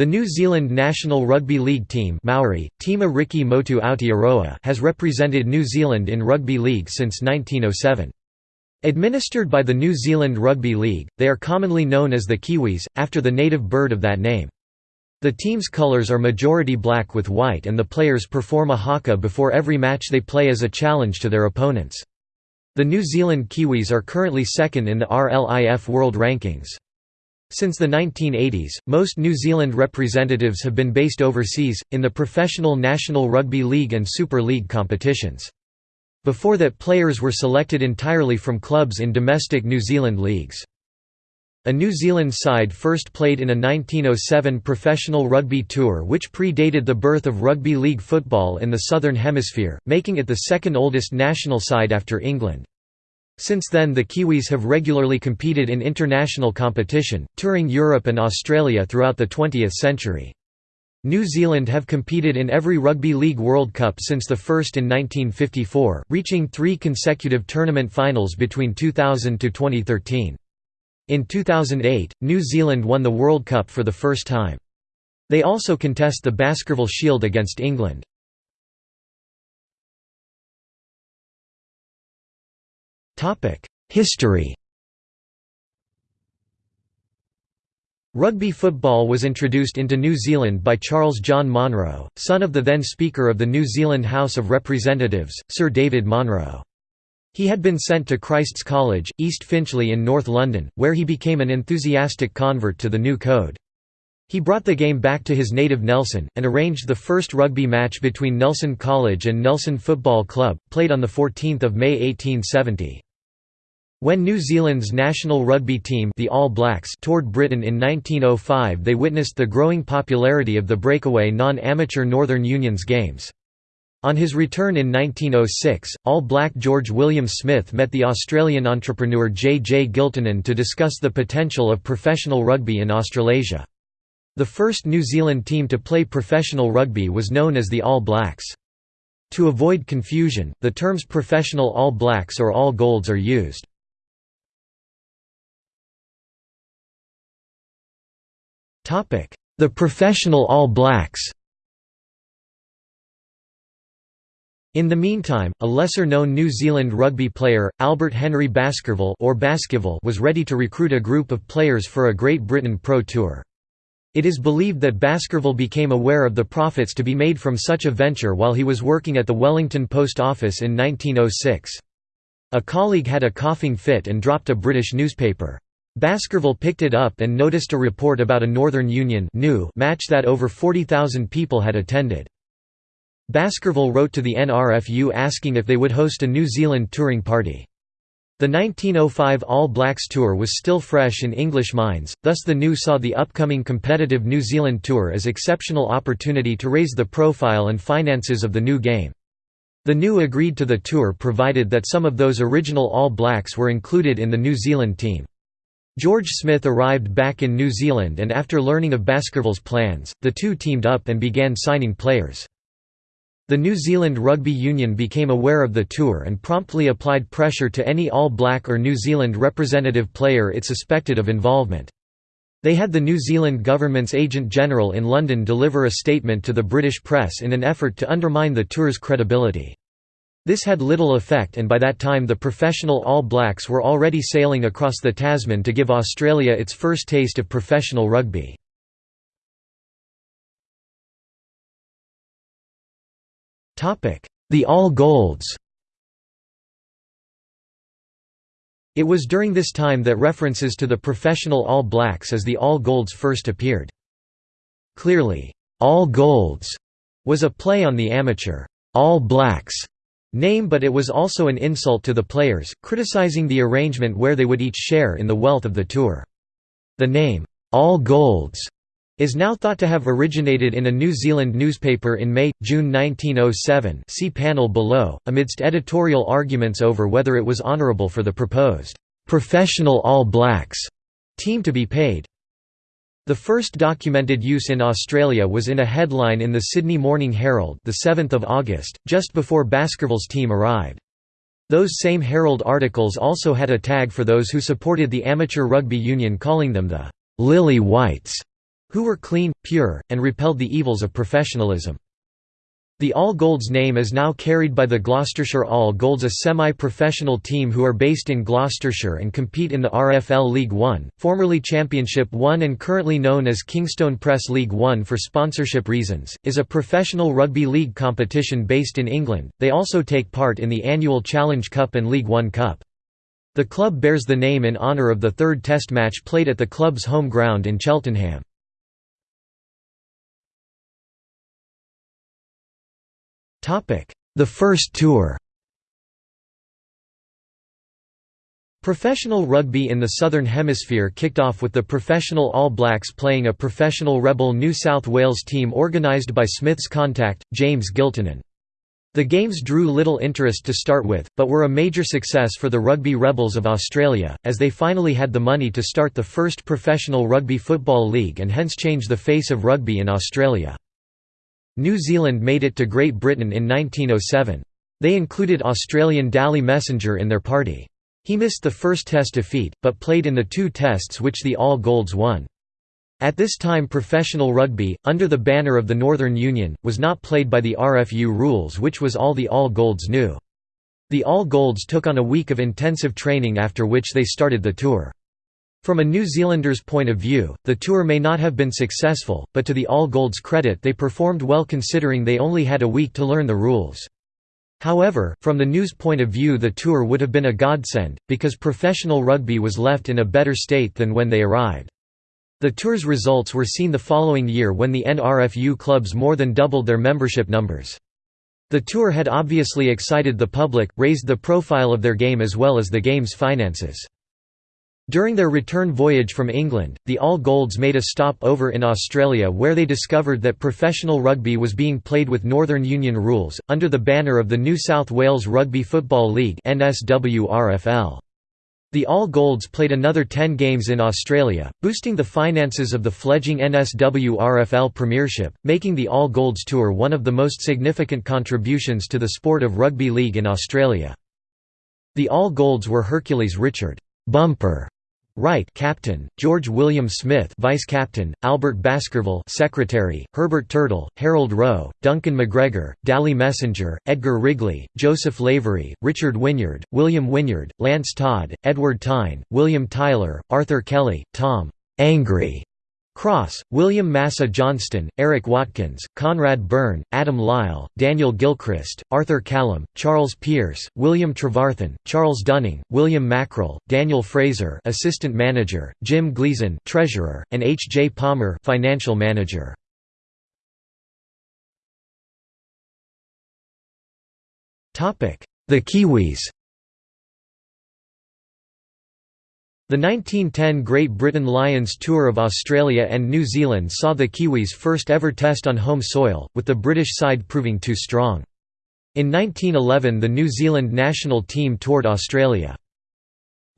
The New Zealand national rugby league team Maori, Tima Riki Motu Aotearoa has represented New Zealand in rugby league since 1907. Administered by the New Zealand Rugby League, they are commonly known as the Kiwis, after the native bird of that name. The team's colours are majority black with white and the players perform a haka before every match they play as a challenge to their opponents. The New Zealand Kiwis are currently second in the RLIF World Rankings. Since the 1980s, most New Zealand representatives have been based overseas, in the professional National Rugby League and Super League competitions. Before that players were selected entirely from clubs in domestic New Zealand leagues. A New Zealand side first played in a 1907 professional rugby tour which predated the birth of rugby league football in the Southern Hemisphere, making it the second oldest national side after England. Since then the Kiwis have regularly competed in international competition, touring Europe and Australia throughout the 20th century. New Zealand have competed in every Rugby League World Cup since the first in 1954, reaching three consecutive tournament finals between 2000 to 2013. In 2008, New Zealand won the World Cup for the first time. They also contest the Baskerville Shield against England. History Rugby football was introduced into New Zealand by Charles John Monro, son of the then Speaker of the New Zealand House of Representatives, Sir David Monro. He had been sent to Christ's College, East Finchley in North London, where he became an enthusiastic convert to the new code. He brought the game back to his native Nelson, and arranged the first rugby match between Nelson College and Nelson Football Club, played on 14 May 1870. When New Zealand's national rugby team the All Blacks toured Britain in 1905 they witnessed the growing popularity of the breakaway non-amateur Northern Unions games. On his return in 1906, All Black George William Smith met the Australian entrepreneur J. J. Giltinan to discuss the potential of professional rugby in Australasia. The first New Zealand team to play professional rugby was known as the All Blacks. To avoid confusion, the terms professional All Blacks or All Golds are used. The professional All Blacks In the meantime, a lesser-known New Zealand rugby player, Albert Henry Baskerville or Baskerville was ready to recruit a group of players for a Great Britain Pro Tour. It is believed that Baskerville became aware of the profits to be made from such a venture while he was working at the Wellington Post Office in 1906. A colleague had a coughing fit and dropped a British newspaper. Baskerville picked it up and noticed a report about a Northern Union match that over 40,000 people had attended. Baskerville wrote to the NRFU asking if they would host a New Zealand touring party. The 1905 All Blacks Tour was still fresh in English minds, thus the NU saw the upcoming competitive New Zealand Tour as exceptional opportunity to raise the profile and finances of the new game. The NU agreed to the tour provided that some of those original All Blacks were included in the New Zealand team. George Smith arrived back in New Zealand and after learning of Baskerville's plans, the two teamed up and began signing players. The New Zealand Rugby Union became aware of the tour and promptly applied pressure to any All Black or New Zealand representative player it suspected of involvement. They had the New Zealand government's Agent General in London deliver a statement to the British press in an effort to undermine the tour's credibility. This had little effect and by that time the professional All Blacks were already sailing across the Tasman to give Australia its first taste of professional rugby. The All Golds It was during this time that references to the professional All Blacks as the All Golds first appeared. Clearly, All Golds was a play on the amateur All Blacks name but it was also an insult to the players, criticizing the arrangement where they would each share in the wealth of the tour. The name, All Golds, is now thought to have originated in a New Zealand newspaper in May, June 1907 see panel below, amidst editorial arguments over whether it was honourable for the proposed, "'Professional All Blacks' team to be paid. The first documented use in Australia was in a headline in the Sydney Morning Herald the 7th of August, just before Baskerville's team arrived. Those same Herald articles also had a tag for those who supported the amateur rugby union calling them the "'Lily Whites' who were clean, pure, and repelled the evils of professionalism. The All Golds name is now carried by the Gloucestershire All Golds a semi-professional team who are based in Gloucestershire and compete in the RFL League One, formerly Championship One and currently known as Kingstone Press League One for sponsorship reasons, is a professional rugby league competition based in England. They also take part in the annual Challenge Cup and League One Cup. The club bears the name in honour of the third test match played at the club's home ground in Cheltenham. The first tour Professional rugby in the Southern Hemisphere kicked off with the professional All Blacks playing a professional rebel New South Wales team organised by Smith's contact, James Giltinan. The games drew little interest to start with, but were a major success for the Rugby Rebels of Australia, as they finally had the money to start the first professional rugby football league and hence change the face of rugby in Australia. New Zealand made it to Great Britain in 1907. They included Australian Dally Messenger in their party. He missed the first test defeat, but played in the two tests which the All Golds won. At this time professional rugby, under the banner of the Northern Union, was not played by the RFU rules which was all the All Golds knew. The All Golds took on a week of intensive training after which they started the tour. From a New Zealander's point of view, the tour may not have been successful, but to the All Golds' credit they performed well considering they only had a week to learn the rules. However, from the NU's point of view the tour would have been a godsend, because professional rugby was left in a better state than when they arrived. The tour's results were seen the following year when the NRFU clubs more than doubled their membership numbers. The tour had obviously excited the public, raised the profile of their game as well as the game's finances. During their return voyage from England, the All Golds made a stop over in Australia where they discovered that professional rugby was being played with Northern Union rules, under the banner of the New South Wales Rugby Football League The All Golds played another 10 games in Australia, boosting the finances of the fledgling NSWRFL Premiership, making the All Golds Tour one of the most significant contributions to the sport of rugby league in Australia. The All Golds were Hercules Richard Bumper Wright captain, George William Smith vice captain, Albert Baskerville secretary, Herbert Turtle, Harold Rowe, Duncan McGregor, Dally Messenger, Edgar Wrigley, Joseph Lavery, Richard Wynyard, William Wynyard, Lance Todd, Edward Tyne, William Tyler, Arthur Kelly, Tom Angry Cross, William Massa Johnston, Eric Watkins, Conrad Byrne, Adam Lyle, Daniel Gilchrist, Arthur Callum, Charles Pearce, William Trevarthen, Charles Dunning, William Mackrell, Daniel Fraser assistant manager, Jim Gleason treasurer, and H. J. Palmer financial manager. Topic: The Kiwis The 1910 Great Britain Lions tour of Australia and New Zealand saw the Kiwis first ever test on home soil, with the British side proving too strong. In 1911 the New Zealand national team toured Australia.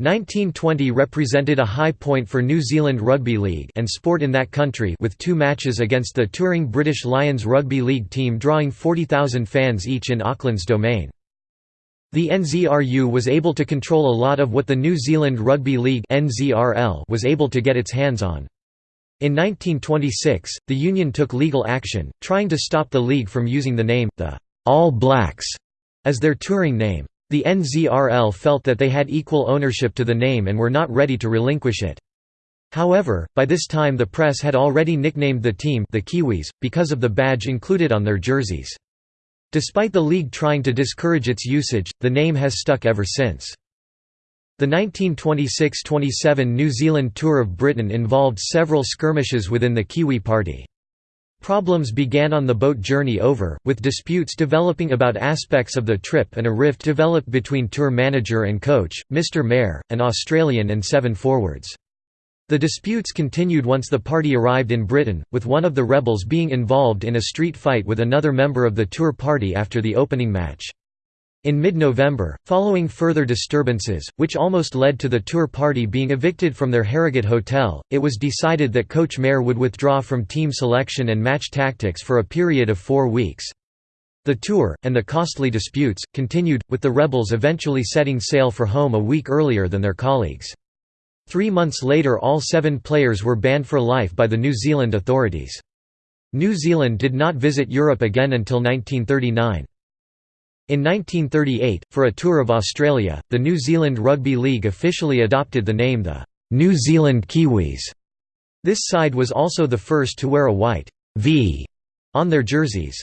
1920 represented a high point for New Zealand Rugby League and sport in that country with two matches against the touring British Lions Rugby League team drawing 40,000 fans each in Auckland's Domain. The NZRU was able to control a lot of what the New Zealand Rugby League was able to get its hands on. In 1926, the union took legal action, trying to stop the league from using the name, the All Blacks, as their touring name. The NZRL felt that they had equal ownership to the name and were not ready to relinquish it. However, by this time the press had already nicknamed the team the Kiwis, because of the badge included on their jerseys. Despite the league trying to discourage its usage, the name has stuck ever since. The 1926–27 New Zealand Tour of Britain involved several skirmishes within the Kiwi Party. Problems began on the boat journey over, with disputes developing about aspects of the trip and a rift developed between tour manager and coach, Mr Mair, an Australian and seven forwards. The disputes continued once the party arrived in Britain, with one of the rebels being involved in a street fight with another member of the tour party after the opening match. In mid-November, following further disturbances, which almost led to the tour party being evicted from their Harrogate hotel, it was decided that Coach Mair would withdraw from team selection and match tactics for a period of four weeks. The tour, and the costly disputes, continued, with the rebels eventually setting sail for home a week earlier than their colleagues. Three months later all seven players were banned for life by the New Zealand authorities. New Zealand did not visit Europe again until 1939. In 1938, for a tour of Australia, the New Zealand Rugby League officially adopted the name the New Zealand Kiwis. This side was also the first to wear a white V on their jerseys.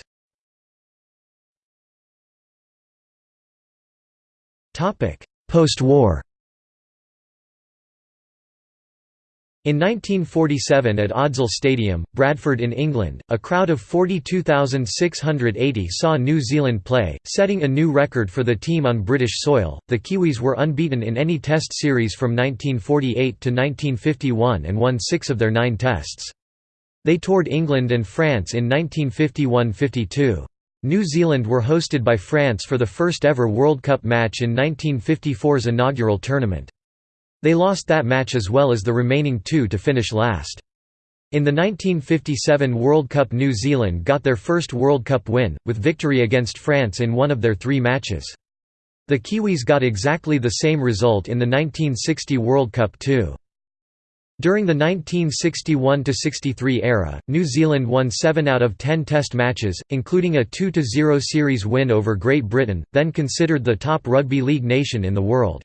Post-war In 1947 at Odsal Stadium, Bradford in England, a crowd of 42,680 saw New Zealand play, setting a new record for the team on British soil. The Kiwis were unbeaten in any Test series from 1948 to 1951 and won six of their nine Tests. They toured England and France in 1951–52. New Zealand were hosted by France for the first ever World Cup match in 1954's inaugural tournament. They lost that match as well as the remaining two to finish last. In the 1957 World Cup New Zealand got their first World Cup win, with victory against France in one of their three matches. The Kiwis got exactly the same result in the 1960 World Cup too. During the 1961–63 era, New Zealand won 7 out of 10 Test matches, including a 2–0 series win over Great Britain, then considered the top rugby league nation in the world.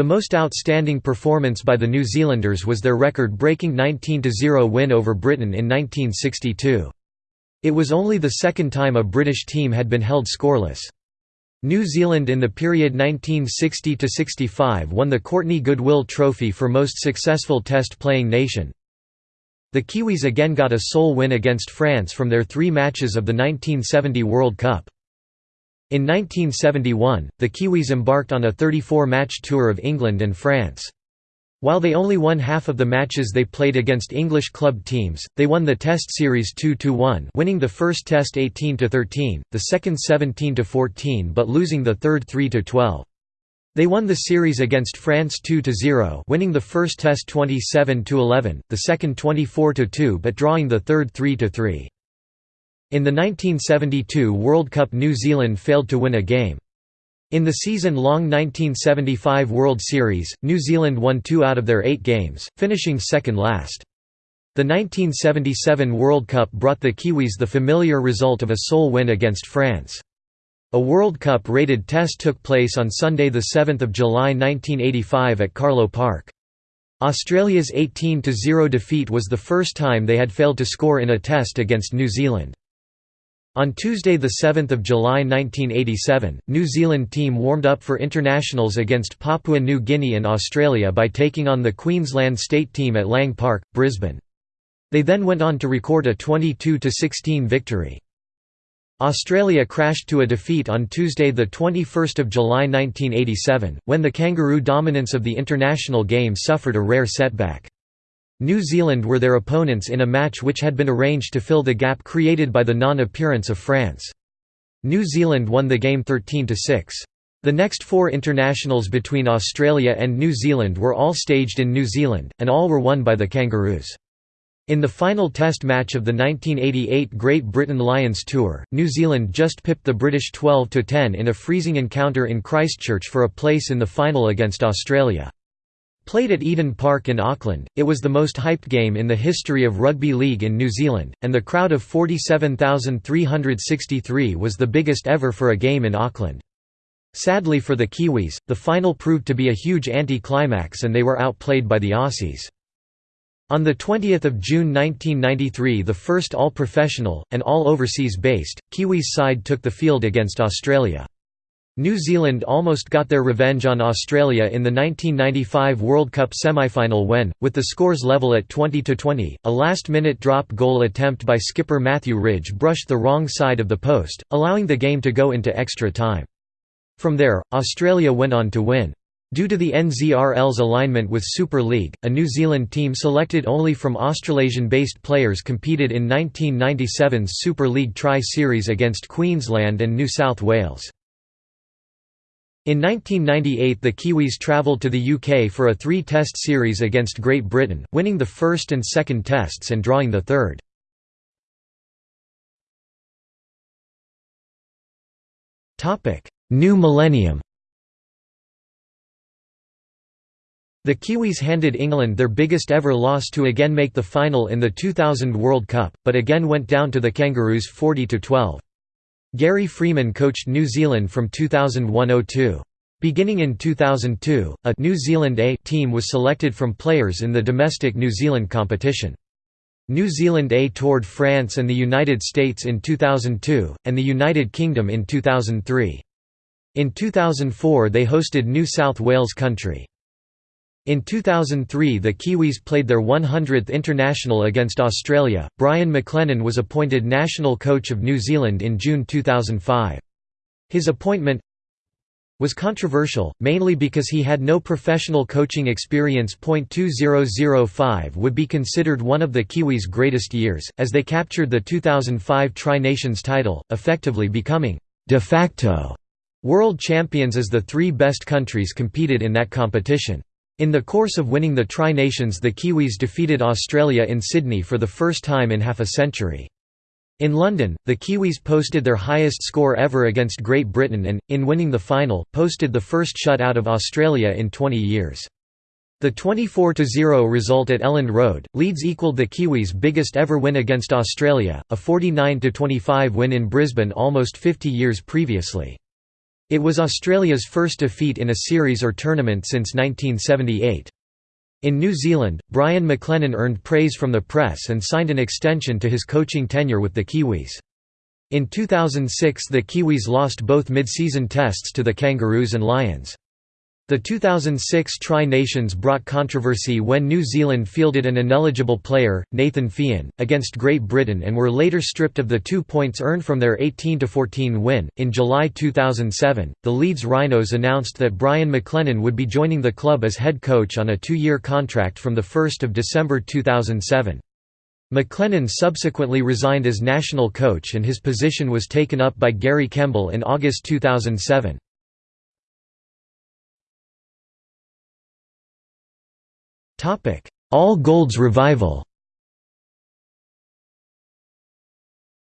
The most outstanding performance by the New Zealanders was their record-breaking 19–0 win over Britain in 1962. It was only the second time a British team had been held scoreless. New Zealand in the period 1960–65 won the Courtney Goodwill Trophy for most successful Test-playing nation. The Kiwis again got a sole win against France from their three matches of the 1970 World Cup. In 1971, the Kiwis embarked on a 34-match tour of England and France. While they only won half of the matches they played against English club teams, they won the Test series 2–1 winning the first Test 18–13, the second 17–14 but losing the third 3–12. They won the series against France 2–0 winning the first Test 27–11, the second 24–2 but drawing the third 3–3. In the 1972 World Cup New Zealand failed to win a game. In the season-long 1975 World Series, New Zealand won two out of their eight games, finishing second last. The 1977 World Cup brought the Kiwis the familiar result of a sole win against France. A World Cup-rated test took place on Sunday 7 July 1985 at Carlaw Park. Australia's 18–0 defeat was the first time they had failed to score in a test against New Zealand. On Tuesday 7 July 1987, New Zealand team warmed up for internationals against Papua New Guinea and Australia by taking on the Queensland state team at Lang Park, Brisbane. They then went on to record a 22–16 victory. Australia crashed to a defeat on Tuesday 21 July 1987, when the kangaroo dominance of the international game suffered a rare setback. New Zealand were their opponents in a match which had been arranged to fill the gap created by the non-appearance of France. New Zealand won the game 13–6. The next four internationals between Australia and New Zealand were all staged in New Zealand, and all were won by the Kangaroos. In the final test match of the 1988 Great Britain Lions Tour, New Zealand just pipped the British 12–10 in a freezing encounter in Christchurch for a place in the final against Australia. Played at Eden Park in Auckland, it was the most hyped game in the history of rugby league in New Zealand, and the crowd of 47,363 was the biggest ever for a game in Auckland. Sadly for the Kiwis, the final proved to be a huge anti-climax and they were outplayed by the Aussies. On 20 June 1993 the first all-professional, and all overseas-based, Kiwis side took the field against Australia. New Zealand almost got their revenge on Australia in the 1995 World Cup semi-final when, with the scores level at 20–20, a last-minute drop goal attempt by skipper Matthew Ridge brushed the wrong side of the post, allowing the game to go into extra time. From there, Australia went on to win. Due to the NZRL's alignment with Super League, a New Zealand team selected only from Australasian-based players competed in 1997's Super League Tri-Series against Queensland and New South Wales. In 1998 the Kiwis travelled to the UK for a three-test series against Great Britain, winning the first and second tests and drawing the third. New millennium The Kiwis handed England their biggest ever loss to again make the final in the 2000 World Cup, but again went down to the Kangaroos 40–12. Gary Freeman coached New Zealand from 2001–02. Beginning in 2002, a New Zealand A team was selected from players in the domestic New Zealand competition. New Zealand A toured France and the United States in 2002, and the United Kingdom in 2003. In 2004 they hosted New South Wales country. In 2003 the Kiwis played their 100th international against Australia. Brian McLennan was appointed national coach of New Zealand in June 2005. His appointment was controversial, mainly because he had no professional coaching experience. 2005 would be considered one of the Kiwis' greatest years, as they captured the 2005 Tri Nations title, effectively becoming de facto world champions as the three best countries competed in that competition. In the course of winning the Tri-Nations the Kiwis defeated Australia in Sydney for the first time in half a century. In London, the Kiwis posted their highest score ever against Great Britain and, in winning the final, posted the first shutout of Australia in 20 years. The 24–0 result at Elland Road, Leeds equalled the Kiwis' biggest ever win against Australia, a 49–25 win in Brisbane almost 50 years previously. It was Australia's first defeat in a series or tournament since 1978. In New Zealand, Brian McLennan earned praise from the press and signed an extension to his coaching tenure with the Kiwis. In 2006 the Kiwis lost both mid-season tests to the Kangaroos and Lions. The 2006 Tri-Nations brought controversy when New Zealand fielded an ineligible player, Nathan Fien, against Great Britain and were later stripped of the two points earned from their 18–14 win. In July 2007, the Leeds Rhinos announced that Brian McLennan would be joining the club as head coach on a two-year contract from 1 December 2007. McLennan subsequently resigned as national coach and his position was taken up by Gary Kemble in August 2007. All Golds revival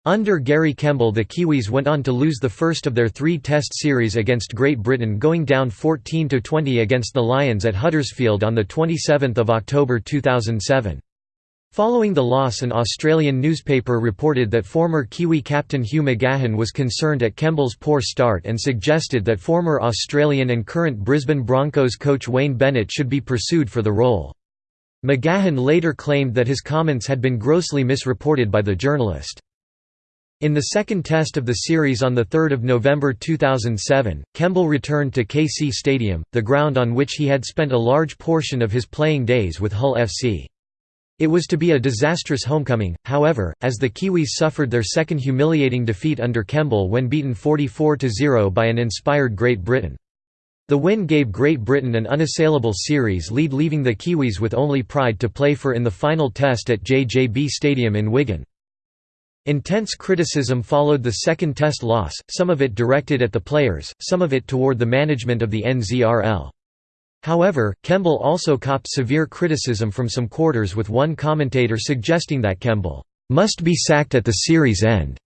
Under Gary Kemble the Kiwis went on to lose the first of their three Test series against Great Britain going down 14–20 against the Lions at Huddersfield on 27 October 2007. Following the loss an Australian newspaper reported that former Kiwi captain Hugh McGahan was concerned at Kemble's poor start and suggested that former Australian and current Brisbane Broncos coach Wayne Bennett should be pursued for the role. McGahan later claimed that his comments had been grossly misreported by the journalist. In the second test of the series on 3 November 2007, Kemble returned to KC Stadium, the ground on which he had spent a large portion of his playing days with Hull FC. It was to be a disastrous homecoming, however, as the Kiwis suffered their second humiliating defeat under Kemble when beaten 44–0 by an inspired Great Britain. The win gave Great Britain an unassailable series lead leaving the Kiwis with only pride to play for in the final test at JJB Stadium in Wigan. Intense criticism followed the second test loss, some of it directed at the players, some of it toward the management of the NZRL. However, Kemble also copped severe criticism from some quarters with one commentator suggesting that Kemble must be sacked at the series end,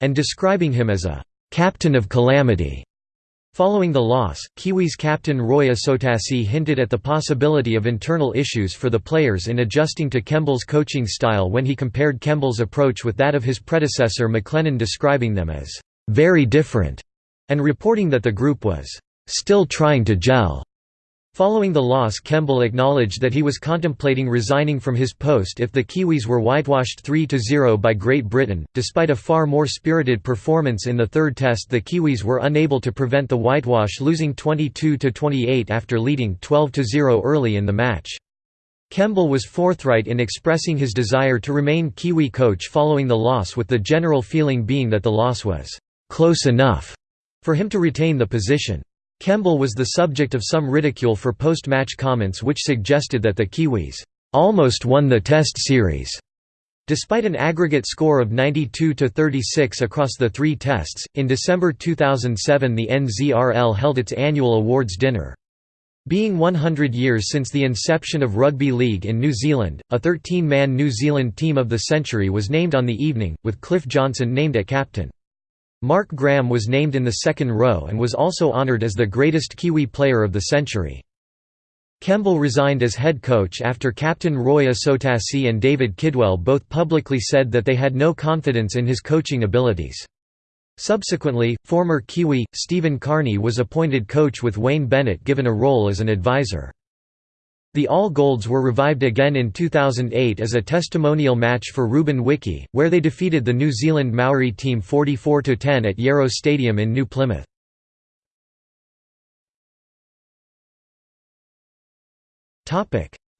and describing him as a captain of calamity. Following the loss, Kiwis captain Roy Asotasi hinted at the possibility of internal issues for the players in adjusting to Kemble's coaching style when he compared Kemble's approach with that of his predecessor McLennan describing them as «very different» and reporting that the group was «still trying to gel». Following the loss Kemble acknowledged that he was contemplating resigning from his post if the Kiwis were whitewashed 3–0 by Great Britain. Despite a far more spirited performance in the third test the Kiwis were unable to prevent the whitewash losing 22–28 after leading 12–0 early in the match. Kemble was forthright in expressing his desire to remain Kiwi coach following the loss with the general feeling being that the loss was «close enough» for him to retain the position. Kemble was the subject of some ridicule for post-match comments which suggested that the Kiwis almost won the Test series. Despite an aggregate score of 92 to 36 across the three tests, in December 2007 the NZRL held its annual awards dinner. Being 100 years since the inception of rugby league in New Zealand, a 13-man New Zealand Team of the Century was named on the evening, with Cliff Johnson named at captain. Mark Graham was named in the second row and was also honoured as the greatest Kiwi player of the century. Kemble resigned as head coach after captain Roy Asotasi and David Kidwell both publicly said that they had no confidence in his coaching abilities. Subsequently, former Kiwi, Stephen Kearney was appointed coach with Wayne Bennett given a role as an advisor. The All Golds were revived again in 2008 as a testimonial match for Ruben Wiki, where they defeated the New Zealand Maori team 44–10 at Yarrow Stadium in New Plymouth.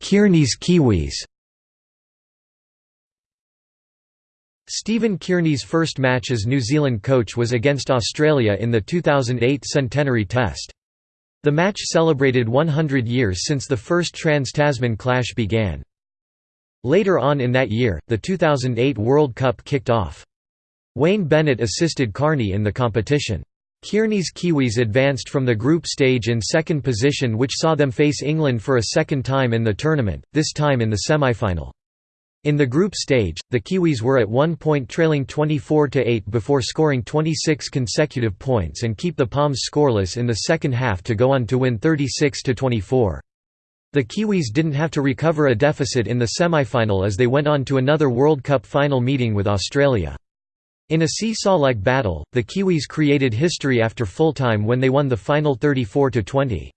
Kearney's Kiwis Stephen Kearney's first match as New Zealand coach was against Australia in the 2008 Centenary Test. The match celebrated 100 years since the first Trans-Tasman clash began. Later on in that year, the 2008 World Cup kicked off. Wayne Bennett assisted Kearney in the competition. Kearney's Kiwis advanced from the group stage in second position which saw them face England for a second time in the tournament, this time in the semi-final. In the group stage, the Kiwis were at one point trailing 24–8 before scoring 26 consecutive points and keep the Poms scoreless in the second half to go on to win 36–24. The Kiwis didn't have to recover a deficit in the semi-final as they went on to another World Cup final meeting with Australia. In a seesaw-like battle, the Kiwis created history after full-time when they won the final 34–20.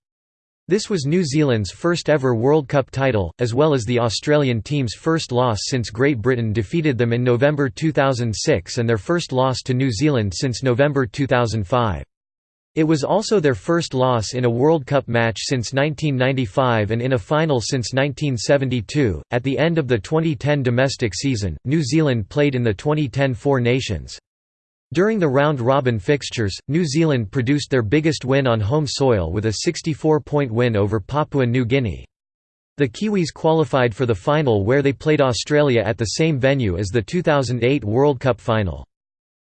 This was New Zealand's first ever World Cup title, as well as the Australian team's first loss since Great Britain defeated them in November 2006 and their first loss to New Zealand since November 2005. It was also their first loss in a World Cup match since 1995 and in a final since 1972. At the end of the 2010 domestic season, New Zealand played in the 2010 Four Nations. During the round-robin fixtures, New Zealand produced their biggest win on home soil with a 64-point win over Papua New Guinea. The Kiwis qualified for the final where they played Australia at the same venue as the 2008 World Cup final.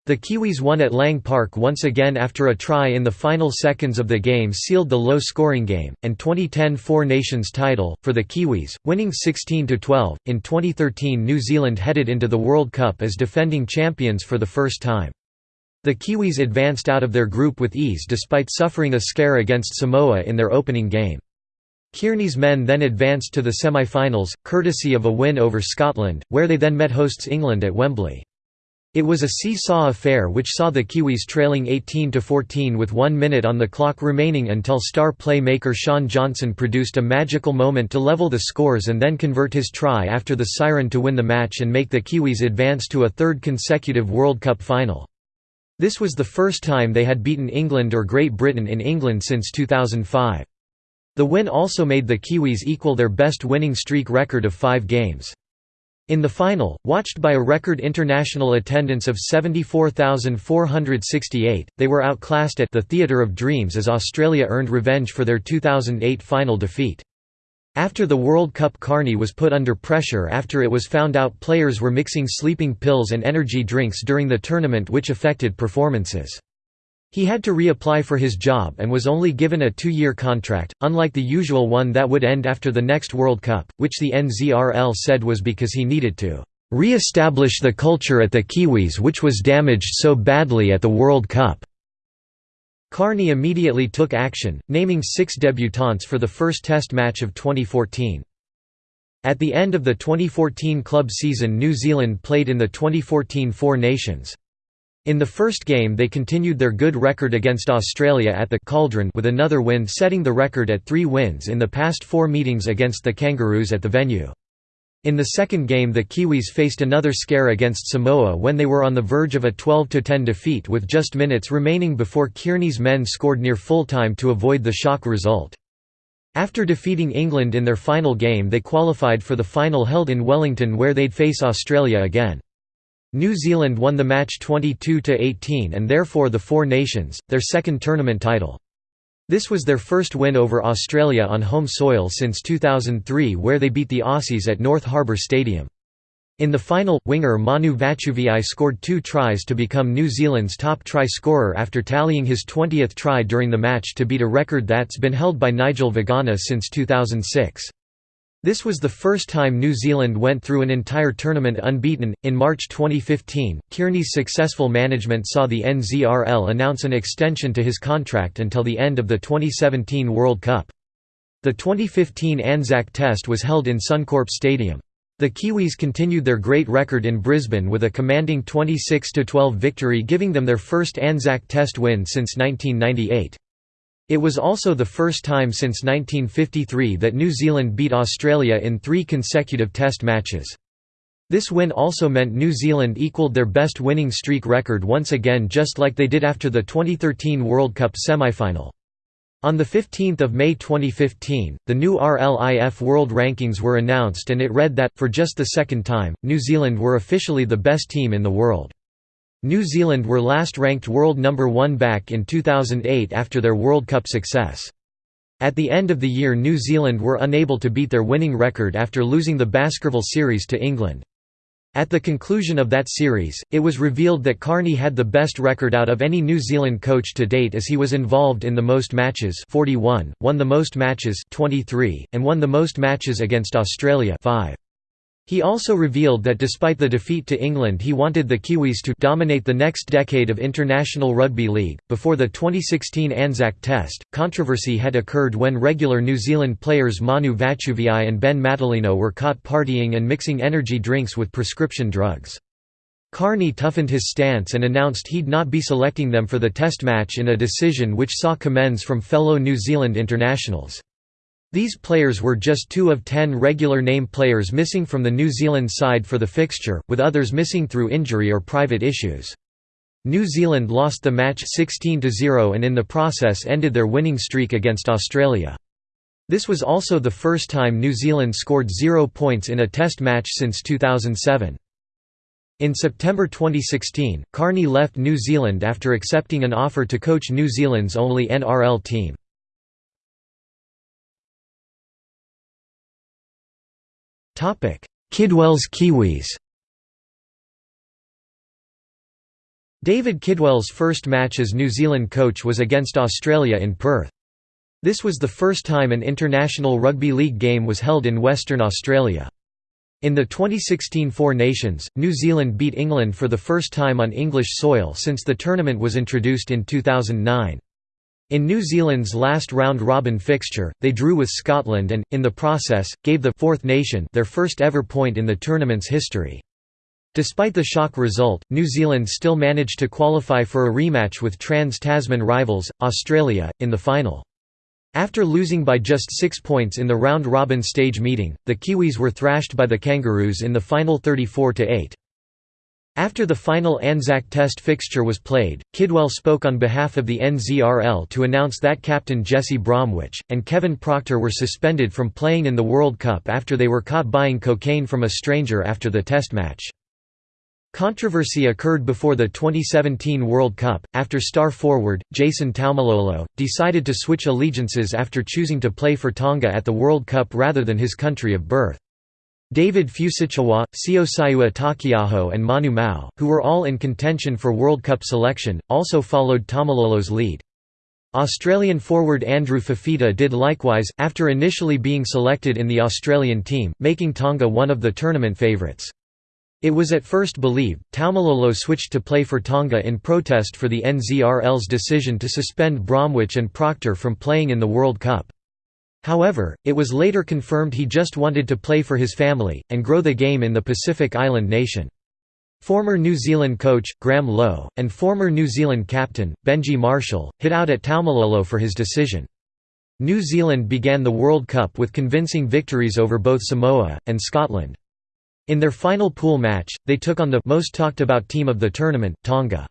The Kiwis won at Lang Park once again after a try in the final seconds of the game sealed the low-scoring game, and 2010 Four Nations title, for the Kiwis, winning 16–12. In 2013 New Zealand headed into the World Cup as defending champions for the first time. The Kiwis advanced out of their group with ease despite suffering a scare against Samoa in their opening game. Kearney's men then advanced to the semi-finals, courtesy of a win over Scotland, where they then met hosts England at Wembley. It was a seesaw affair which saw the Kiwis trailing 18–14 with one minute on the clock remaining until star playmaker Shaun Johnson produced a magical moment to level the scores and then convert his try after the siren to win the match and make the Kiwis advance to a third consecutive World Cup final. This was the first time they had beaten England or Great Britain in England since 2005. The win also made the Kiwis equal their best winning streak record of five games. In the final, watched by a record international attendance of 74,468, they were outclassed at the Theatre of Dreams as Australia earned revenge for their 2008 final defeat. After the World Cup Kearney was put under pressure after it was found out players were mixing sleeping pills and energy drinks during the tournament which affected performances. He had to reapply for his job and was only given a two-year contract, unlike the usual one that would end after the next World Cup, which the NZRL said was because he needed to re-establish the culture at the Kiwis which was damaged so badly at the World Cup." Kearney immediately took action, naming six debutants for the first Test match of 2014. At the end of the 2014 club season New Zealand played in the 2014 Four Nations. In the first game they continued their good record against Australia at the Cauldron with another win setting the record at three wins in the past four meetings against the Kangaroos at the venue. In the second game the Kiwis faced another scare against Samoa when they were on the verge of a 12–10 defeat with just minutes remaining before Kearney's men scored near full-time to avoid the shock result. After defeating England in their final game they qualified for the final held in Wellington where they'd face Australia again. New Zealand won the match 22–18 and therefore the Four Nations, their second tournament title. This was their first win over Australia on home soil since 2003 where they beat the Aussies at North Harbour Stadium. In the final, winger Manu Vatuvei scored two tries to become New Zealand's top try scorer after tallying his 20th try during the match to beat a record that's been held by Nigel Vagana since 2006. This was the first time New Zealand went through an entire tournament unbeaten. In March 2015, Kearney's successful management saw the NZRL announce an extension to his contract until the end of the 2017 World Cup. The 2015 Anzac Test was held in Suncorp Stadium. The Kiwis continued their great record in Brisbane with a commanding 26–12 victory giving them their first Anzac Test win since 1998. It was also the first time since 1953 that New Zealand beat Australia in three consecutive Test matches. This win also meant New Zealand equalled their best winning streak record once again just like they did after the 2013 World Cup semi-final. On 15 May 2015, the new RLIF World Rankings were announced and it read that, for just the second time, New Zealand were officially the best team in the world. New Zealand were last ranked world number one back in 2008 after their World Cup success. At the end of the year New Zealand were unable to beat their winning record after losing the Baskerville Series to England. At the conclusion of that series, it was revealed that Kearney had the best record out of any New Zealand coach to date as he was involved in the most matches 41, won the most matches 23, and won the most matches against Australia 5. He also revealed that despite the defeat to England he wanted the Kiwis to dominate the next decade of international rugby league. Before the 2016 Anzac Test, controversy had occurred when regular New Zealand players Manu Vatuvei and Ben Matulino were caught partying and mixing energy drinks with prescription drugs. Kearney toughened his stance and announced he'd not be selecting them for the test match in a decision which saw commends from fellow New Zealand internationals. These players were just two of ten regular name players missing from the New Zealand side for the fixture, with others missing through injury or private issues. New Zealand lost the match 16–0 and in the process ended their winning streak against Australia. This was also the first time New Zealand scored zero points in a test match since 2007. In September 2016, Kearney left New Zealand after accepting an offer to coach New Zealand's only NRL team. Kidwell's Kiwis David Kidwell's first match as New Zealand coach was against Australia in Perth. This was the first time an international rugby league game was held in Western Australia. In the 2016 Four Nations, New Zealand beat England for the first time on English soil since the tournament was introduced in 2009. In New Zealand's last round-robin fixture, they drew with Scotland and, in the process, gave the fourth nation their first ever point in the tournament's history. Despite the shock result, New Zealand still managed to qualify for a rematch with trans-Tasman rivals, Australia, in the final. After losing by just six points in the round-robin stage meeting, the Kiwis were thrashed by the Kangaroos in the final 34–8. After the final Anzac Test fixture was played, Kidwell spoke on behalf of the NZRL to announce that captain Jesse Bromwich, and Kevin Proctor were suspended from playing in the World Cup after they were caught buying cocaine from a stranger after the Test match. Controversy occurred before the 2017 World Cup, after star forward, Jason Taumalolo, decided to switch allegiances after choosing to play for Tonga at the World Cup rather than his country of birth. David Fusitu'a, Siosiua Taukei'aho and Manu Ma'u, who were all in contention for World Cup selection, also followed Taumalolo's lead. Australian forward Andrew Fifita did likewise, after initially being selected in the Australian team, making Tonga one of the tournament favourites. It was at first believed, Taumalolo switched to play for Tonga in protest for the NZRL's decision to suspend Bromwich and Proctor from playing in the World Cup. However, it was later confirmed he just wanted to play for his family, and grow the game in the Pacific Island nation. Former New Zealand coach, Graham Lowe, and former New Zealand captain, Benji Marshall, hit out at Taumalolo for his decision. New Zealand began the World Cup with convincing victories over both Samoa, and Scotland. In their final pool match, they took on the most talked about team of the tournament, Tonga.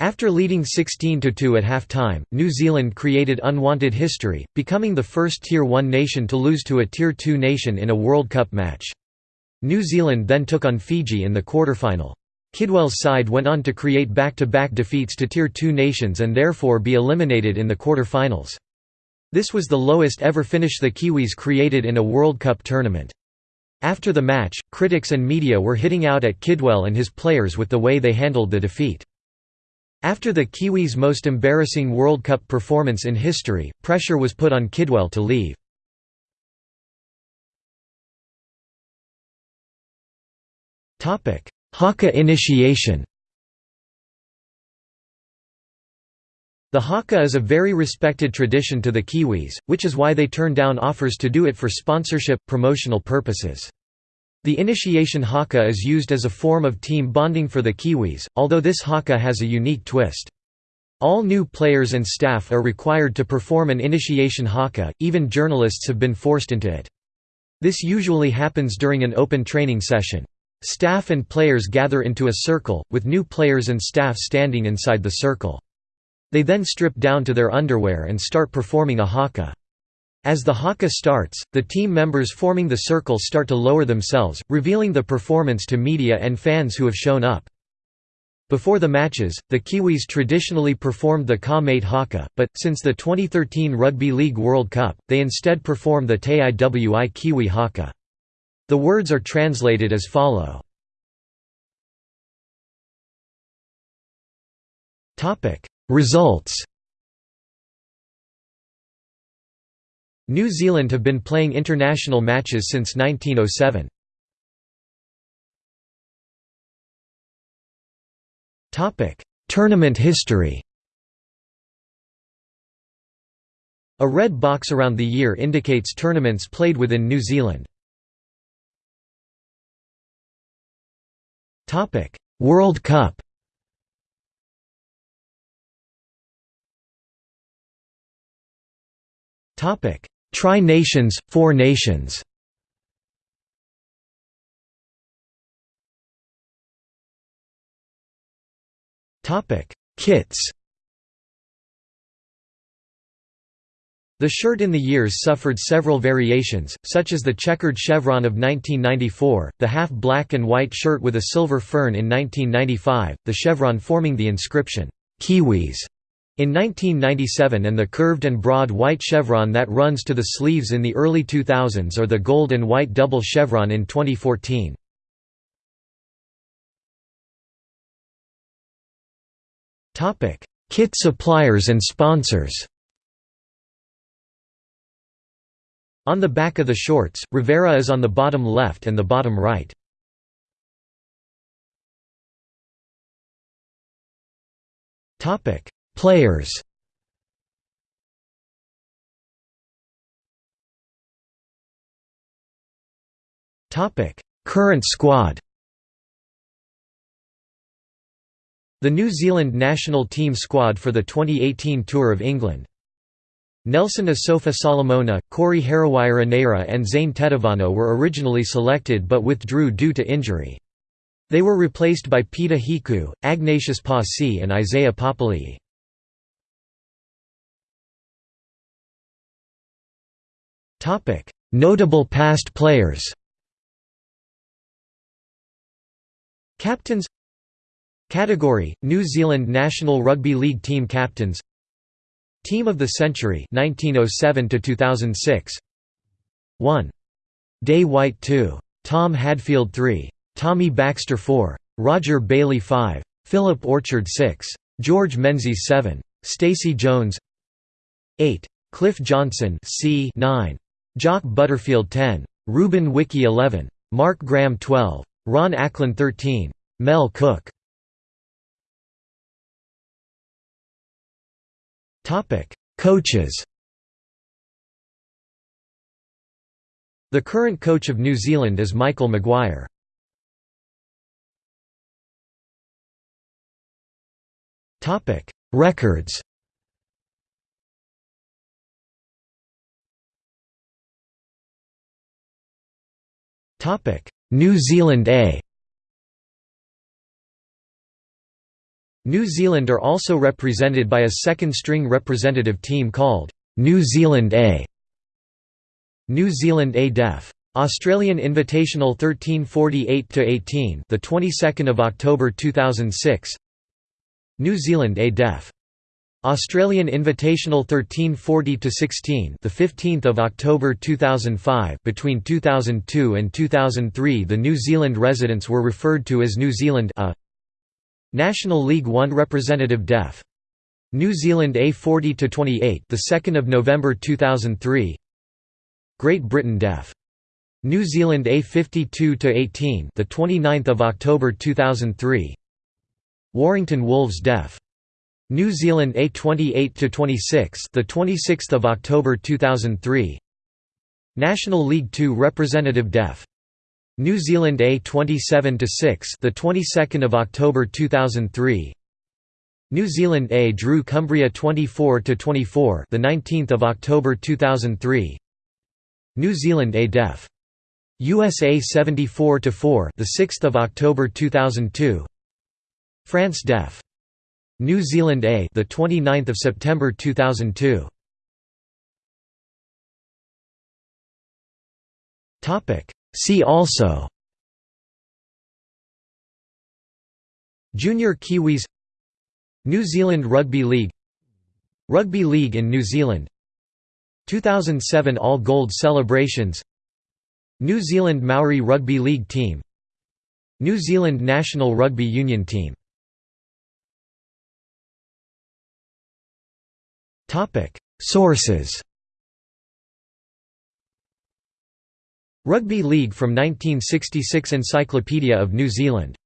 After leading 16–2 at half-time, New Zealand created unwanted history, becoming the first Tier 1 nation to lose to a Tier 2 nation in a World Cup match. New Zealand then took on Fiji in the quarterfinal. Kidwell's side went on to create back-to-back -back defeats to Tier 2 nations and therefore be eliminated in the quarterfinals. This was the lowest ever finish the Kiwis created in a World Cup tournament. After the match, critics and media were hitting out at Kidwell and his players with the way they handled the defeat. After the Kiwis' most embarrassing World Cup performance in history, pressure was put on Kidwell to leave. Haka initiation The haka is a very respected tradition to the Kiwis, which is why they turn down offers to do it for sponsorship, promotional purposes. The initiation haka is used as a form of team bonding for the Kiwis, although this haka has a unique twist. All new players and staff are required to perform an initiation haka, even journalists have been forced into it. This usually happens during an open training session. Staff and players gather into a circle, with new players and staff standing inside the circle. They then strip down to their underwear and start performing a haka. As the haka starts, the team members forming the circle start to lower themselves, revealing the performance to media and fans who have shown up. Before the matches, the Kiwis traditionally performed the Ka-Mate Haka, but, since the 2013 Rugby League World Cup, they instead perform the Te-Iwi Kiwi Haka. The words are translated as follow. Results New Zealand have been playing international matches since 1907. Tournament history A red box around the year indicates tournaments played within New Zealand. World Cup Topic: Tri-Nations, Four Nations. Kits. The shirt in the years suffered several variations, such as the checkered chevron of 1994, the half black and white shirt with a silver fern in 1995, the chevron forming the inscription, "'Kiwis' In 1997 and the curved and broad white chevron that runs to the sleeves in the early 2000s or the gold and white double chevron in 2014. Kit suppliers and sponsors On the back of the shorts, Rivera is on the bottom left and the bottom right. Topic: Players Current squad The New Zealand national team squad for the 2018 Tour of England Nelson Asofa Solomona, Corey Harawira-Naera and Zane Tetevano were originally selected but withdrew due to injury. They were replaced by Peta Hiku, Agnatius Paasi and Isaiah Papali'i. Topic: Notable past players. Captains Category: New Zealand National Rugby League team captains. Team of the Century 1907 to 2006. 1. Day White 2. Tom Hadfield 3. Tommy Baxter 4. Roger Bailey 5. Philip Orchard 6. George Menzies 7. Stacey Jones 8. Cliff Johnson C 9. Jock Butterfield 10. Ruben Wiki 11. Mark Graham 12. Ron Ackland 13. Mel Cooke Coaches The current coach of New Zealand is Michael Maguire. Records New Zealand A New Zealand are also represented by a second-string representative team called New Zealand A. New Zealand A Def. Australian Invitational 1348-18, the 22nd of October 2006. New Zealand A Def. Australian Invitational 1340-16, the 15th of October 2005. Between 2002 and 2003, the New Zealand residents were referred to as New Zealand A. National League One representative Def. New Zealand A 40-28, the 2nd of November 2003. Great Britain Def. New Zealand A 52-18, the 29th of October 2003. Warrington Wolves Def. New Zealand A 28 to 26 the 26th of October 2003 National League 2 representative def. New Zealand A 27 to 6 the 22nd of October 2003 New Zealand A drew Cumbria 24 to 24 the 19th of October 2003 New Zealand A def. USA 74 to 4 the 6th of October 2002 France def New Zealand A the 29th of September 2002 Topic. See also. Junior Kiwis. New Zealand Rugby League. Rugby League in New Zealand. 2007 All Gold celebrations. New Zealand Maori Rugby League team. New Zealand National Rugby Union team Sources Rugby League from 1966 Encyclopedia of New Zealand